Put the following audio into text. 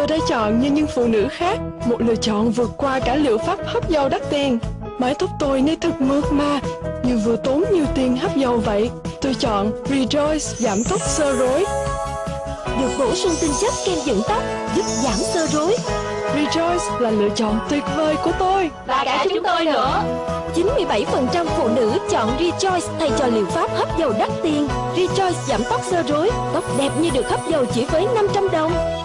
tôi đã chọn như những phụ nữ khác. Một lựa chọn vượt qua cả liệu pháp hấp dầu đắt tiền. Mái tóc tôi nay thật mượt mà Như vừa tốn nhiều tiền hấp dầu vậy. Tôi chọn Rejoice giảm tóc sơ rối. Được bổ sung tinh chất kem dưỡng tóc Giúp giảm sơ rối. Rejoice là lựa chọn tuyệt vời của tôi. Và cả chúng tôi nữa. 97% phụ nữ chọn Rejoice thay cho liệu pháp hấp dầu đắt tiền. Rejoice giảm tóc sơ rối Tóc đẹp như được hấp dầu chỉ với 500 đồng.